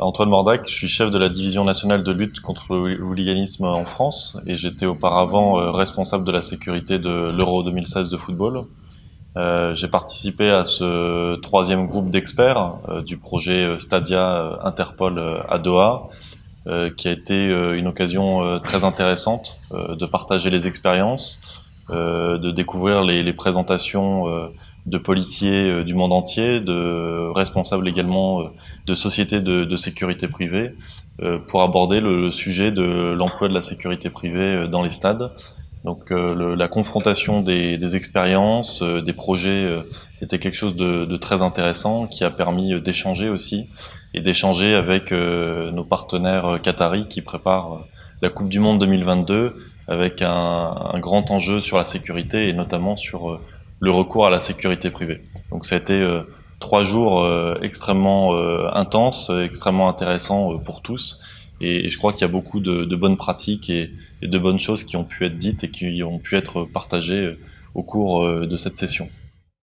Antoine Mordac, je suis chef de la division nationale de lutte contre le hooliganisme en France et j'étais auparavant euh, responsable de la sécurité de l'Euro 2016 de football. Euh, j'ai participé à ce troisième groupe d'experts euh, du projet Stadia Interpol à Doha, qui a été une occasion très intéressante de partager les expériences, de découvrir les, les présentations de policiers euh, du monde entier, de responsables également euh, de sociétés de, sécurité privée, euh, pour aborder le, sujet de l'emploi de la sécurité privée dans les stades. Donc la confrontation des, expériences, des projets était quelque chose de, très intéressant qui a permis d'échanger aussi et d'échanger avec nos partenaires qataris qui préparent la Coupe du Monde 2022 avec un, un, grand enjeu sur la sécurité et notamment sur le recours à la sécurité privée. Donc ça a été euh, trois jours euh, extrêmement euh, intenses, extrêmement intéressants pour tous. Et, je crois qu'il y a beaucoup de, bonnes pratiques et, et, de bonnes choses qui ont pu être dites et qui ont pu être partagées au cours de cette session.